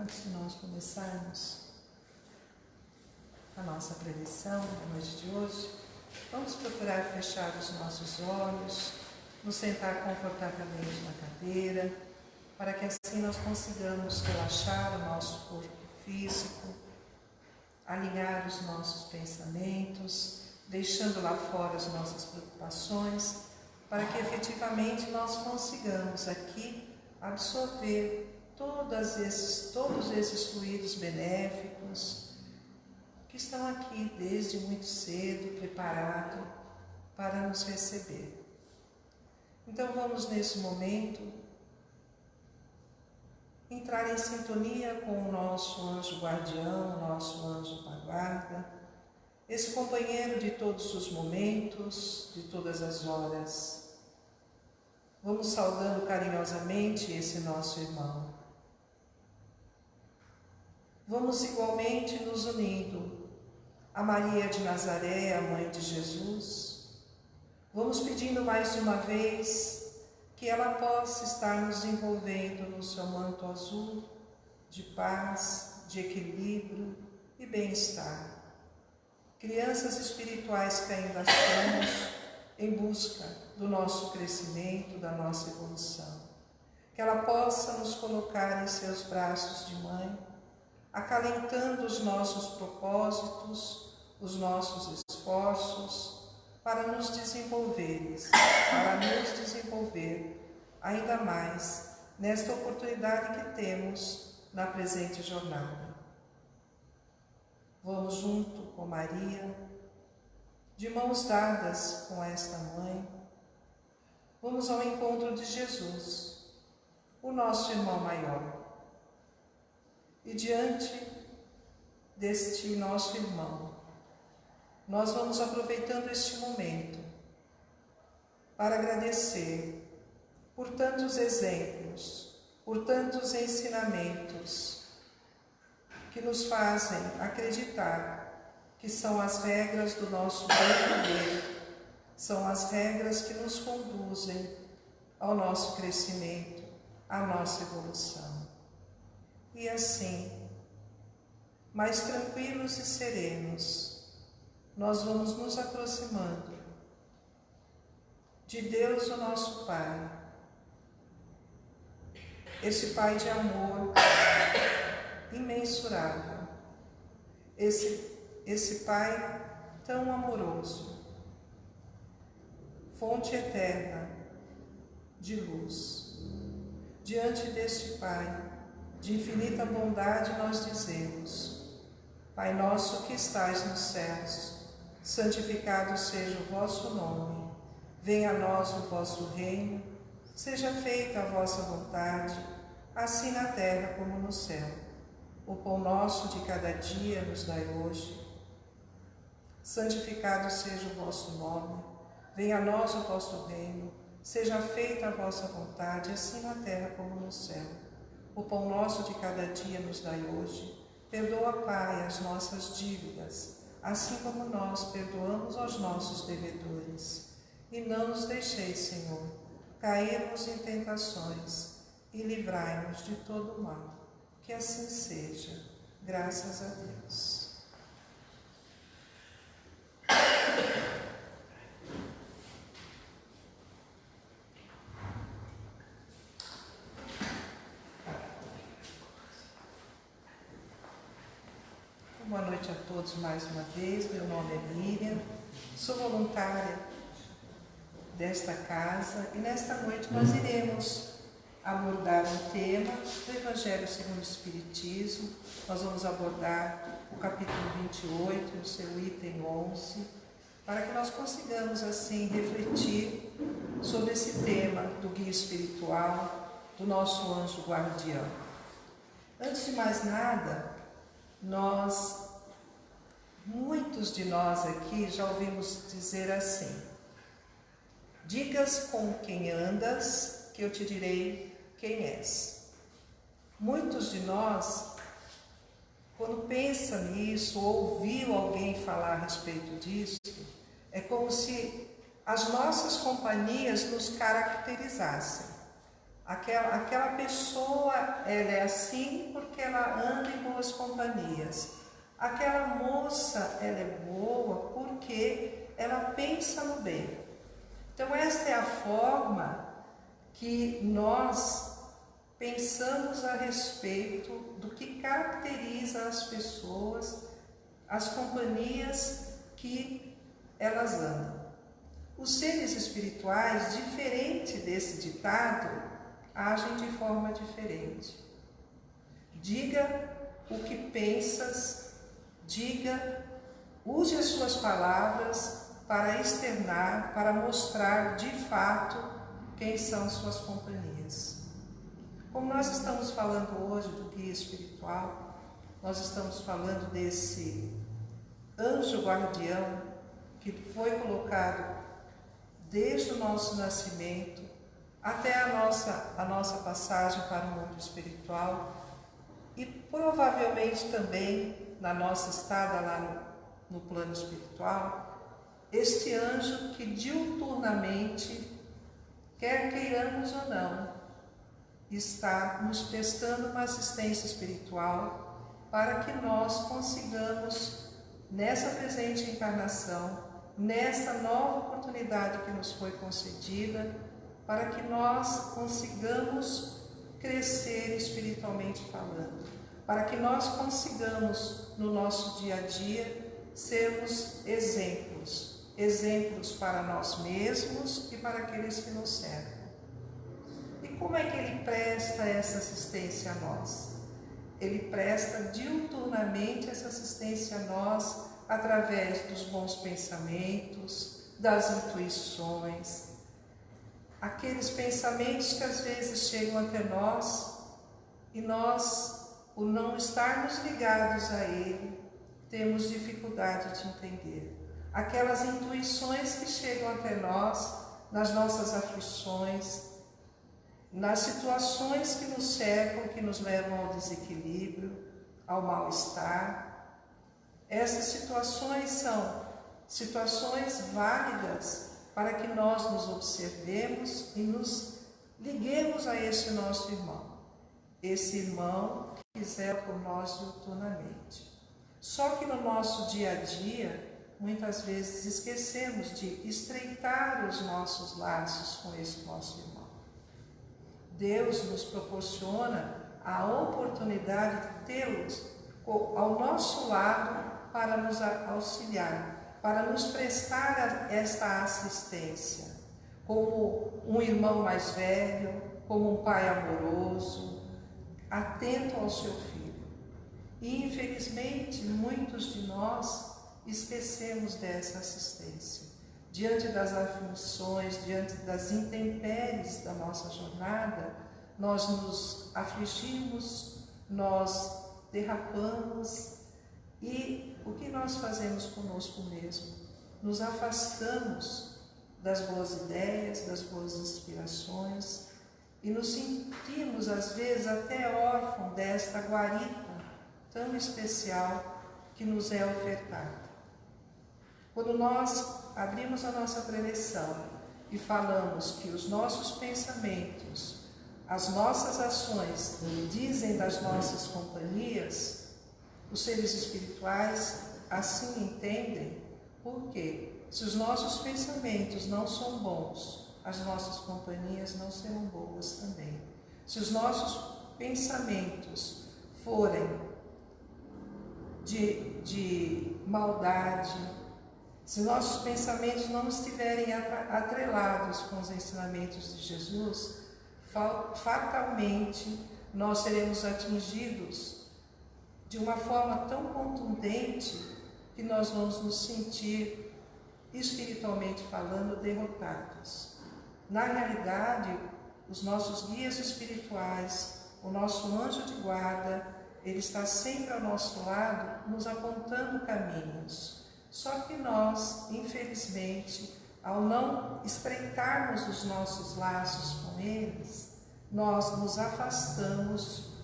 antes de nós começarmos a nossa preleção na noite de hoje, vamos procurar fechar os nossos olhos, nos sentar confortavelmente na cadeira, para que assim nós consigamos relaxar o nosso corpo físico, alinhar os nossos pensamentos, deixando lá fora as nossas preocupações, para que efetivamente nós consigamos aqui absorver todos esses, todos esses fluidos benéficos que estão aqui desde muito cedo, preparados para nos receber. Então vamos nesse momento entrar em sintonia com o nosso anjo guardião, nosso anjo da guarda, esse companheiro de todos os momentos, de todas as horas. Vamos saudando carinhosamente esse nosso irmão. Vamos igualmente nos unindo a Maria de Nazaré, a mãe de Jesus. Vamos pedindo mais uma vez que ela possa estar nos envolvendo no seu manto azul de paz, de equilíbrio e bem-estar. Crianças espirituais que ainda somos em busca do nosso crescimento, da nossa evolução. Que ela possa nos colocar em seus braços de mãe acalentando os nossos propósitos, os nossos esforços para nos desenvolveres, para nos desenvolver ainda mais nesta oportunidade que temos na presente jornada. Vamos junto com Maria, de mãos dadas com esta mãe, vamos ao encontro de Jesus, o nosso irmão maior e diante deste nosso irmão, nós vamos aproveitando este momento para agradecer por tantos exemplos, por tantos ensinamentos que nos fazem acreditar que são as regras do nosso bem viver, são as regras que nos conduzem ao nosso crescimento, à nossa evolução e assim, mais tranquilos e serenos, nós vamos nos aproximando de Deus, o nosso Pai, esse Pai de amor imensurável, esse, esse Pai tão amoroso, fonte eterna de luz. Diante deste Pai, de infinita bondade nós dizemos: Pai nosso que estais nos céus, santificado seja o vosso nome. Venha a nós o vosso reino. Seja feita a vossa vontade, assim na terra como no céu. O pão nosso de cada dia nos dai hoje. Santificado seja o vosso nome. Venha a nós o vosso reino. Seja feita a vossa vontade, assim na terra como no céu. O pão nosso de cada dia nos dai hoje. Perdoa, Pai, as nossas dívidas, assim como nós perdoamos aos nossos devedores. E não nos deixeis, Senhor, cairmos em tentações e livrai-nos de todo mal. Que assim seja, graças a Deus. Boa noite a todos mais uma vez. Meu nome é Miriam, sou voluntária desta casa e nesta noite nós iremos abordar um tema do Evangelho segundo o Espiritismo. Nós vamos abordar o capítulo 28, o seu item 11, para que nós consigamos assim refletir sobre esse tema do guia espiritual do nosso anjo guardião. Antes de mais nada, nós Muitos de nós aqui já ouvimos dizer assim: Digas com quem andas, que eu te direi quem és. Muitos de nós, quando pensa nisso, ou ouviu alguém falar a respeito disso, é como se as nossas companhias nos caracterizassem. Aquela, aquela pessoa ela é assim porque ela anda em boas companhias. Aquela moça ela é boa porque ela pensa no bem. Então esta é a forma que nós pensamos a respeito do que caracteriza as pessoas, as companhias que elas andam. Os seres espirituais, diferente desse ditado, agem de forma diferente. Diga o que pensas, diga, use as suas palavras para externar, para mostrar de fato quem são suas companhias. Como nós estamos falando hoje do guia espiritual, nós estamos falando desse anjo guardião que foi colocado desde o nosso nascimento até a nossa, a nossa passagem para o mundo espiritual e provavelmente também na nossa estada lá no, no plano espiritual, este anjo que diuturnamente, quer queiramos ou não, está nos prestando uma assistência espiritual para que nós consigamos, nessa presente encarnação, nessa nova oportunidade que nos foi concedida, para que nós consigamos crescer espiritualmente falando, para que nós consigamos no nosso dia a dia sermos exemplos, exemplos para nós mesmos e para aqueles que nos cercam. E como é que ele presta essa assistência a nós? Ele presta diuturnamente essa assistência a nós através dos bons pensamentos, das intuições, aqueles pensamentos que às vezes chegam até nós e nós, por não estarmos ligados a ele, temos dificuldade de entender. Aquelas intuições que chegam até nós nas nossas aflições, nas situações que nos cercam, que nos levam ao desequilíbrio, ao mal-estar, essas situações são situações válidas para que nós nos observemos e nos liguemos a esse nosso irmão, esse irmão que quiser por nós diuturnamente. Só que no nosso dia a dia, muitas vezes esquecemos de estreitar os nossos laços com esse nosso irmão. Deus nos proporciona a oportunidade de tê-los ao nosso lado para nos auxiliar, para nos prestar esta assistência, como um irmão mais velho, como um pai amoroso, atento ao seu filho. E infelizmente muitos de nós esquecemos dessa assistência. Diante das aflições, diante das intempéries da nossa jornada, nós nos afligimos, nós derrapamos e o que nós fazemos conosco mesmo? Nos afastamos das boas ideias, das boas inspirações e nos sentimos às vezes até órfãos desta guarita tão especial que nos é ofertada. Quando nós abrimos a nossa preleção e falamos que os nossos pensamentos, as nossas ações dizem das nossas companhias, os seres espirituais assim entendem, porque se os nossos pensamentos não são bons, as nossas companhias não serão boas também. Se os nossos pensamentos forem de, de maldade, se nossos pensamentos não estiverem atrelados com os ensinamentos de Jesus, fatalmente nós seremos atingidos de uma forma tão contundente que nós vamos nos sentir, espiritualmente falando, derrotados. Na realidade, os nossos guias espirituais, o nosso anjo de guarda, ele está sempre ao nosso lado, nos apontando caminhos. Só que nós, infelizmente, ao não estreitarmos os nossos laços com eles, nós nos afastamos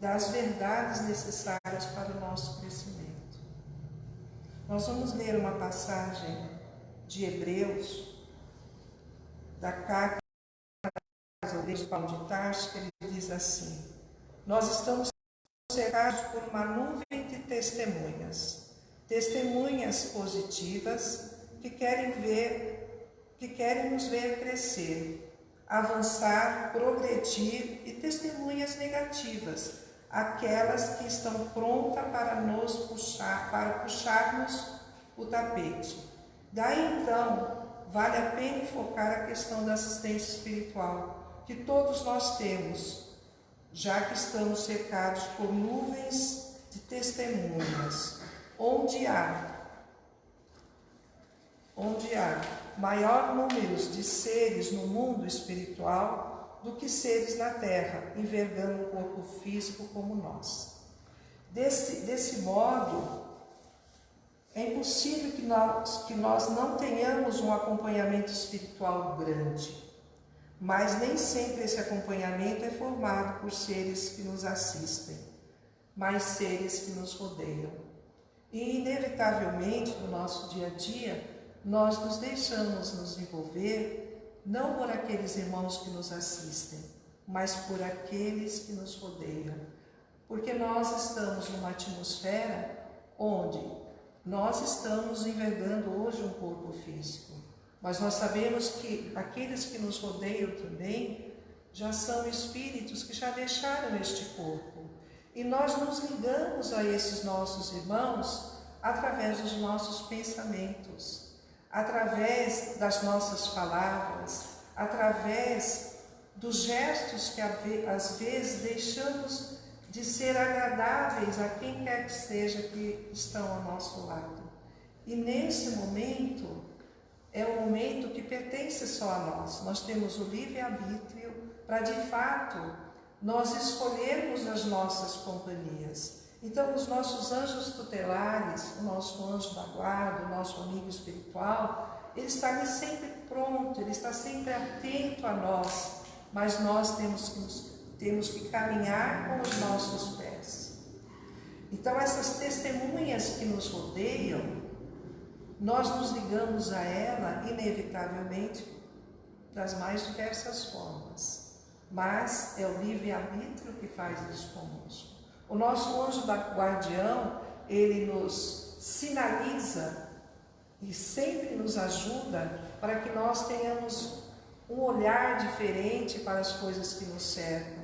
das verdades necessárias para o nosso crescimento. Nós vamos ler uma passagem de Hebreus, da carta de Paulo de Tarso, ele diz assim: Nós estamos cercados por uma nuvem de testemunhas, testemunhas positivas que querem ver, que querem nos ver crescer, avançar, progredir e testemunhas negativas, aquelas que estão prontas para nos puxar, para puxarmos o tapete. Daí então, vale a pena focar a questão da assistência espiritual, que todos nós temos, já que estamos cercados por nuvens de testemunhas, onde há onde há maior número de seres no mundo espiritual do que seres na terra, envergando um corpo físico como nós. Desse, desse modo, é impossível que nós, que nós não tenhamos um acompanhamento espiritual grande, mas nem sempre esse acompanhamento é formado por seres que nos assistem, mas seres que nos rodeiam. E, inevitavelmente, no nosso dia a dia, nós nos deixamos nos envolver não por aqueles irmãos que nos assistem, mas por aqueles que nos rodeiam. Porque nós estamos numa atmosfera onde nós estamos envergando hoje um corpo físico, mas nós sabemos que aqueles que nos rodeiam também já são espíritos que já deixaram este corpo. E nós nos ligamos a esses nossos irmãos através dos nossos pensamentos, através das nossas palavras, através dos gestos que às vezes deixamos de ser agradáveis a quem quer que seja que estão ao nosso lado. E nesse momento, é um momento que pertence só a nós. Nós temos o livre-arbítrio para, de fato, nós escolhermos as nossas companhias. Então, os nossos anjos tutelares, o nosso anjo da guarda, o nosso amigo espiritual, ele está ali sempre pronto, ele está sempre atento a nós, mas nós temos que nos temos que caminhar com os nossos pés. Então, essas testemunhas que nos rodeiam, nós nos ligamos a ela, inevitavelmente, das mais diversas formas. Mas é o livre-arbítrio que faz isso conosco. O nosso anjo da guardião, ele nos sinaliza e sempre nos ajuda para que nós tenhamos um olhar diferente para as coisas que nos cercam.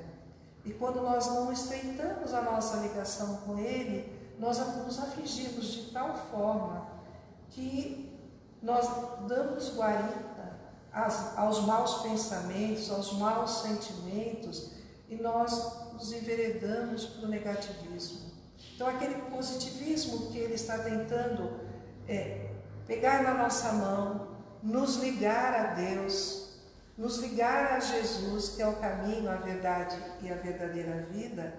E quando nós não estreitamos a nossa ligação com Ele, nós nos afligimos de tal forma que nós damos guarita aos maus pensamentos, aos maus sentimentos e nós nos enveredamos para o negativismo. Então, aquele positivismo que ele está tentando é, pegar na nossa mão, nos ligar a Deus, nos ligar a Jesus, que é o caminho, a verdade e a verdadeira vida,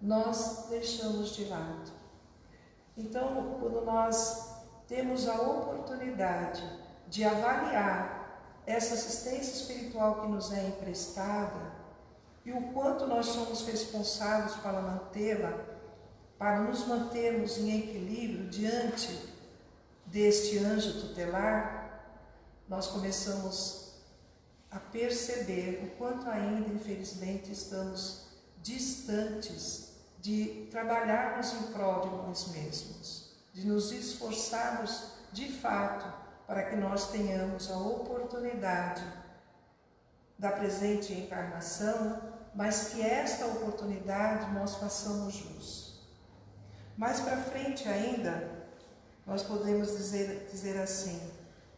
nós deixamos de lado. Então, quando nós temos a oportunidade de avaliar essa assistência espiritual que nos é emprestada e o quanto nós somos responsáveis para mantê-la, para nos mantermos em equilíbrio diante deste anjo tutelar, nós começamos a perceber o quanto ainda, infelizmente, estamos distantes de trabalharmos em prol de nós mesmos, de nos esforçarmos de fato para que nós tenhamos a oportunidade da presente encarnação, mas que esta oportunidade nós façamos jus. Mais para frente ainda, nós podemos dizer, dizer assim,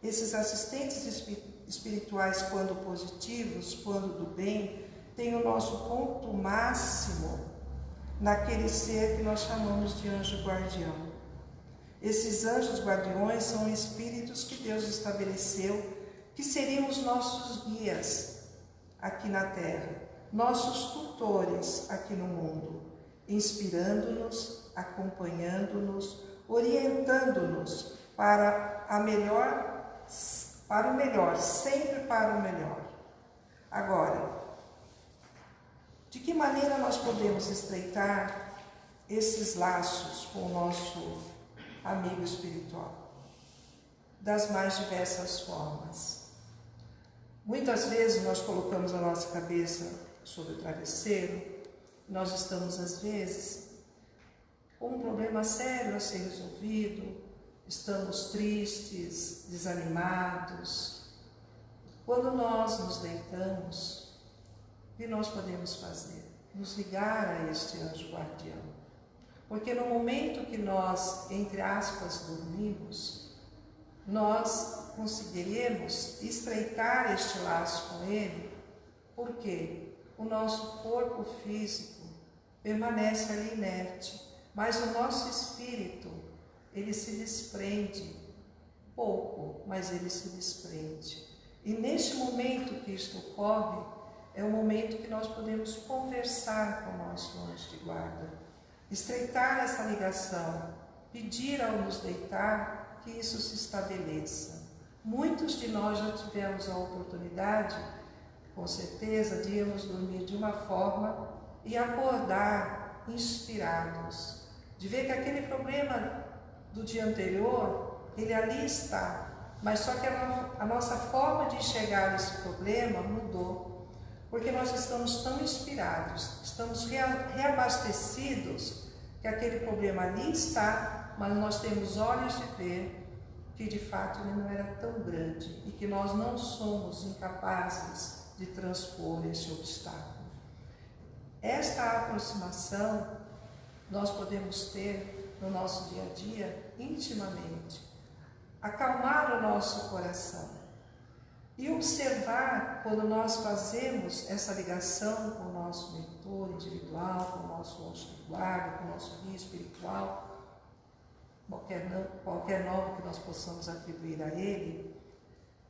esses assistentes espirituais espirituais, quando positivos, quando do bem, tem o nosso ponto máximo naquele ser que nós chamamos de anjo guardião. Esses anjos guardiões são espíritos que Deus estabeleceu que seriam os nossos guias aqui na terra, nossos tutores aqui no mundo, inspirando-nos, acompanhando-nos, orientando-nos para a melhor para o melhor, sempre para o melhor. Agora, de que maneira nós podemos estreitar esses laços com o nosso amigo espiritual? Das mais diversas formas. Muitas vezes nós colocamos a nossa cabeça sobre o travesseiro, nós estamos às vezes com um problema sério a ser resolvido, estamos tristes, desanimados. Quando nós nos deitamos, o que nós podemos fazer? Nos ligar a este anjo guardião. Porque no momento que nós, entre aspas, dormimos, nós conseguiremos estreitar este laço com ele, porque o nosso corpo físico permanece ali inerte, mas o nosso espírito, ele se desprende, pouco, mas ele se desprende. E neste momento que isto ocorre, é o momento que nós podemos conversar com o nosso anjo de guarda, estreitar essa ligação, pedir ao nos deitar que isso se estabeleça. Muitos de nós já tivemos a oportunidade, com certeza, de irmos dormir de uma forma e acordar inspirados, de ver que aquele problema do dia anterior, ele ali está, mas só que a, no, a nossa forma de enxergar esse problema mudou, porque nós estamos tão inspirados, estamos reabastecidos, que aquele problema ali está, mas nós temos olhos de ver que de fato ele não era tão grande e que nós não somos incapazes de transpor esse obstáculo. Esta aproximação nós podemos ter no nosso dia a dia intimamente. Acalmar o nosso coração e observar quando nós fazemos essa ligação com o nosso mentor individual, com o nosso anjo guarda, com o nosso guia espiritual, qualquer, qualquer nome que nós possamos atribuir a ele,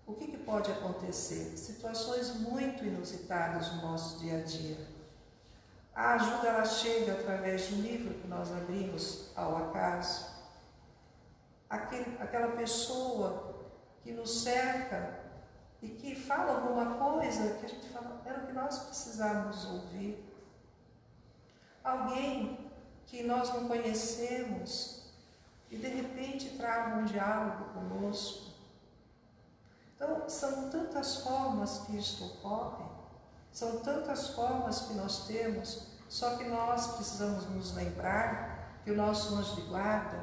o que, que pode acontecer? Situações muito inusitadas no nosso dia a dia a ajuda ela chega através de um livro que nós abrimos ao acaso. Aquele, aquela pessoa que nos cerca e que fala alguma coisa que a gente fala, era o que nós precisávamos ouvir. Alguém que nós não conhecemos e de repente trava um diálogo conosco. Então, são tantas formas que isto ocorre são tantas formas que nós temos, só que nós precisamos nos lembrar que o nosso anjo de guarda,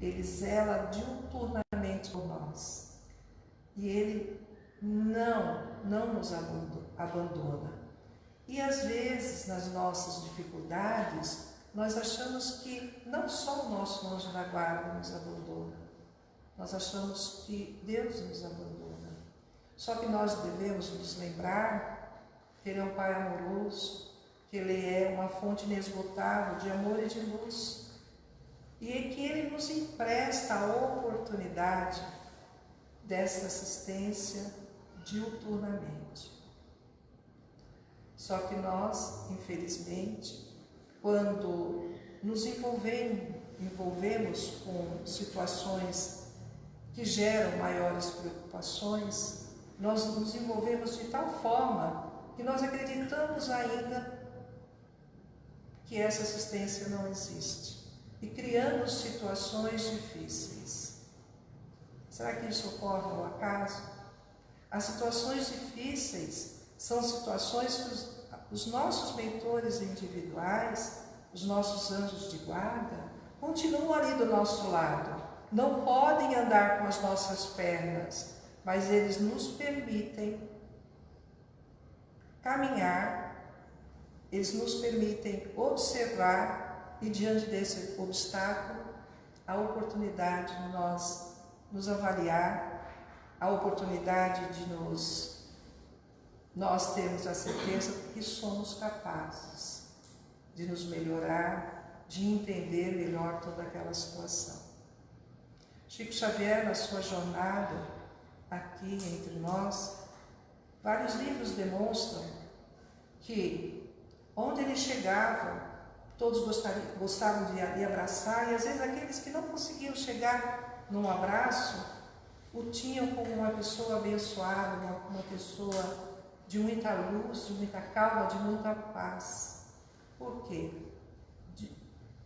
ele zela diuturnamente por nós. E ele não, não nos abandona. E às vezes, nas nossas dificuldades, nós achamos que não só o nosso anjo da guarda nos abandona, nós achamos que Deus nos abandona. Só que nós devemos nos lembrar que Ele é um Pai amoroso, que Ele é uma fonte inesgotável de amor e de luz. E é que Ele nos empresta a oportunidade dessa assistência diuturnamente. Só que nós, infelizmente, quando nos envolvemos, envolvemos com situações que geram maiores preocupações, nós nos envolvemos de tal forma que nós acreditamos ainda que essa assistência não existe e criamos situações difíceis. Será que isso ocorre ao acaso? As situações difíceis são situações que os, os nossos mentores individuais, os nossos anjos de guarda, continuam ali do nosso lado. Não podem andar com as nossas pernas, mas eles nos permitem caminhar, eles nos permitem observar e diante desse obstáculo, a oportunidade de nós nos avaliar, a oportunidade de nos nós termos a certeza que somos capazes de nos melhorar, de entender melhor toda aquela situação. Chico Xavier, na sua jornada aqui entre nós, Vários livros demonstram que onde ele chegava, todos gostavam de, de abraçar, e às vezes aqueles que não conseguiam chegar num abraço, o tinham como uma pessoa abençoada, uma, uma pessoa de muita luz, de muita calma, de muita paz. Por quê? De,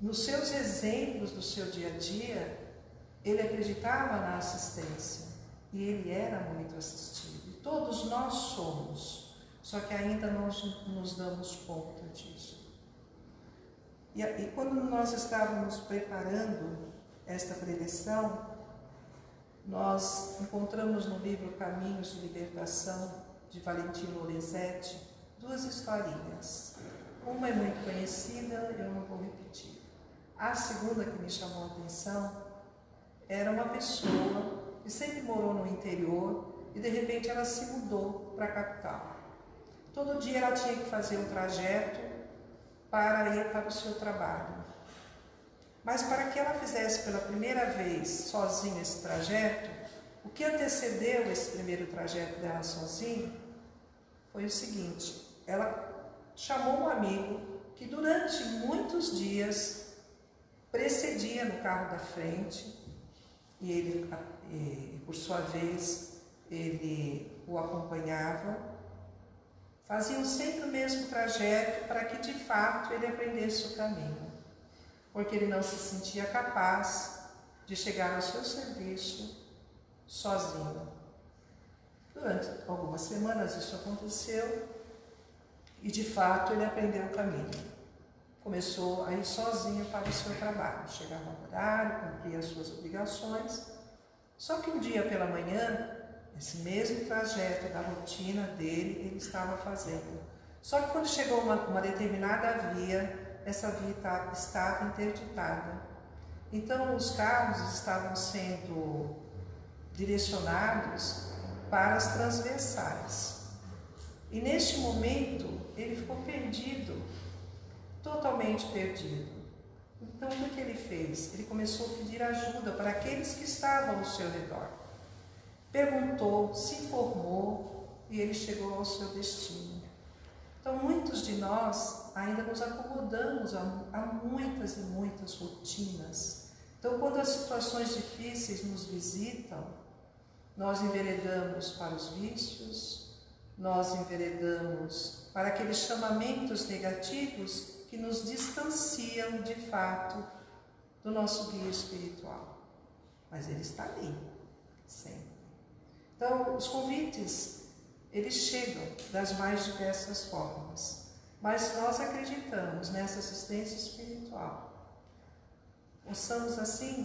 nos seus exemplos do seu dia a dia, ele acreditava na assistência e ele era muito assistido todos nós somos, só que ainda nós nos damos conta disso. E, e quando nós estávamos preparando esta preleção, nós encontramos no livro Caminhos de Libertação, de Valentino Lorenzetti, duas historinhas. Uma é muito conhecida, eu não vou repetir. A segunda que me chamou a atenção era uma pessoa que sempre morou no interior e de repente ela se mudou para a capital. Todo dia ela tinha que fazer um trajeto para ir para o seu trabalho. Mas para que ela fizesse pela primeira vez sozinha esse trajeto, o que antecedeu esse primeiro trajeto dela sozinha foi o seguinte: ela chamou um amigo que durante muitos dias precedia no carro da frente e ele, por sua vez, ele o acompanhava. Faziam sempre o mesmo trajeto para que de fato ele aprendesse o caminho porque ele não se sentia capaz de chegar ao seu serviço sozinho. Durante algumas semanas isso aconteceu e de fato ele aprendeu o caminho. Começou a ir sozinho para o seu trabalho, chegava no horário, cumpria as suas obrigações. Só que um dia pela manhã, esse mesmo trajeto da rotina dele, ele estava fazendo. Só que quando chegou uma, uma determinada via, essa via estava interditada. Então, os carros estavam sendo direcionados para as transversais. E neste momento, ele ficou perdido, totalmente perdido. Então, o que ele fez? Ele começou a pedir ajuda para aqueles que estavam ao seu redor. Perguntou, se informou e ele chegou ao seu destino. Então, muitos de nós ainda nos acomodamos a, a muitas e muitas rotinas. Então, quando as situações difíceis nos visitam, nós enveredamos para os vícios, nós enveredamos para aqueles chamamentos negativos que nos distanciam de fato do nosso guia espiritual. Mas ele está ali, sempre. Então, os convites eles chegam das mais diversas formas. Mas nós acreditamos nessa assistência espiritual. Possamos, assim,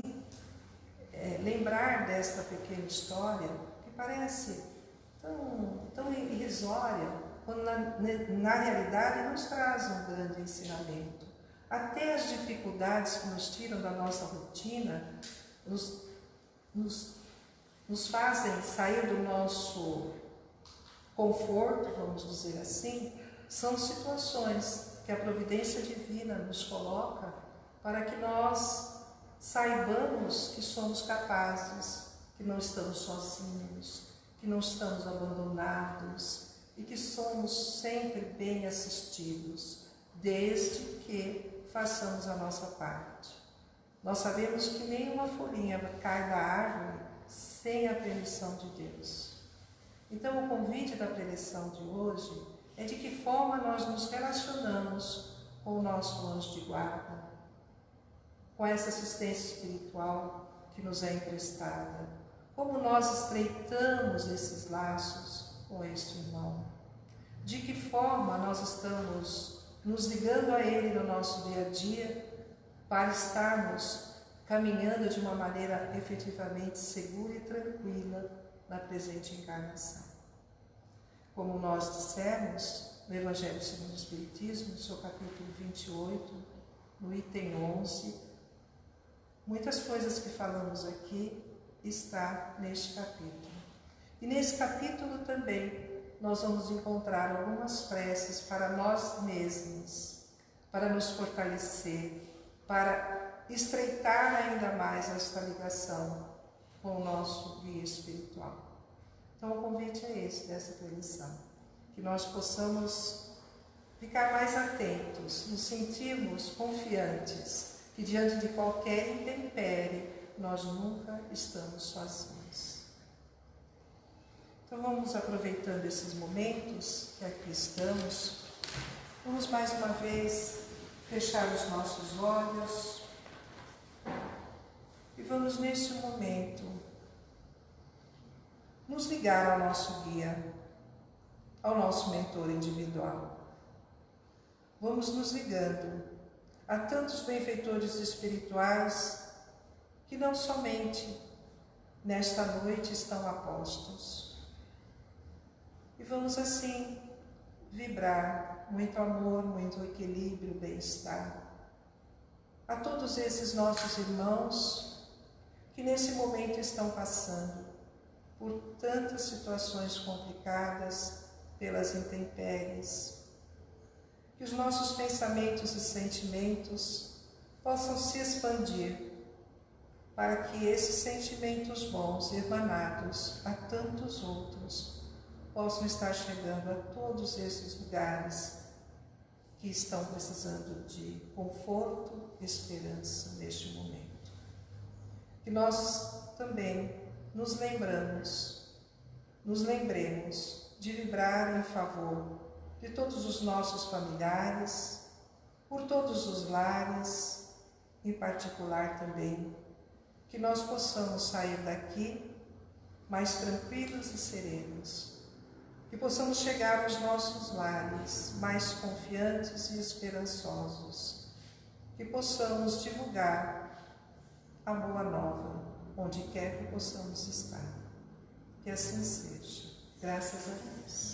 é, lembrar desta pequena história que parece tão, tão irrisória, quando na, na realidade nos traz um grande ensinamento. Até as dificuldades que nos tiram da nossa rotina nos, nos, nos fazem sair do nosso conforto, vamos dizer assim, são situações que a providência divina nos coloca para que nós saibamos que somos capazes, que não estamos sozinhos, que não estamos abandonados e que somos sempre bem assistidos, desde que façamos a nossa parte. Nós sabemos que nenhuma folhinha cai da árvore sem a permissão de Deus. Então, o convite da preleção de hoje é de que forma nós nos relacionamos com o nosso anjo de guarda, com essa assistência espiritual que nos é emprestada, como nós estreitamos esses laços com este irmão, de que forma nós estamos nos ligando a ele no nosso dia a dia para estarmos caminhando de uma maneira efetivamente segura e tranquila na presente encarnação. Como nós dissemos no Evangelho segundo o Espiritismo, no seu capítulo 28, no item 11, muitas coisas que falamos aqui está neste capítulo. E nesse capítulo também nós vamos encontrar algumas preces para nós mesmos, para nos fortalecer, para estreitar ainda mais esta ligação com o nosso guia espiritual. Então, o convite é esse, dessa tradição, que nós possamos ficar mais atentos, nos sentirmos confiantes, que diante de qualquer intempérie, nós nunca estamos sozinhos. Então, vamos aproveitando esses momentos que aqui estamos, vamos mais uma vez fechar os nossos olhos, vamos neste momento nos ligar ao nosso guia, ao nosso mentor individual. Vamos nos ligando a tantos benfeitores espirituais que não somente nesta noite estão apostos. E vamos assim vibrar muito amor, muito equilíbrio, bem-estar a todos esses nossos irmãos que nesse momento estão passando por tantas situações complicadas, pelas intempéries. Que os nossos pensamentos e sentimentos possam se expandir para que esses sentimentos bons emanados a tantos outros possam estar chegando a todos esses lugares que estão precisando de conforto e esperança neste momento. Que nós também nos lembramos, nos lembremos de vibrar em favor de todos os nossos familiares, por todos os lares, em particular também, que nós possamos sair daqui mais tranquilos e serenos, que possamos chegar aos nossos lares mais confiantes e esperançosos, que possamos divulgar a boa nova onde quer que possamos estar. Que assim seja. Graças a Deus.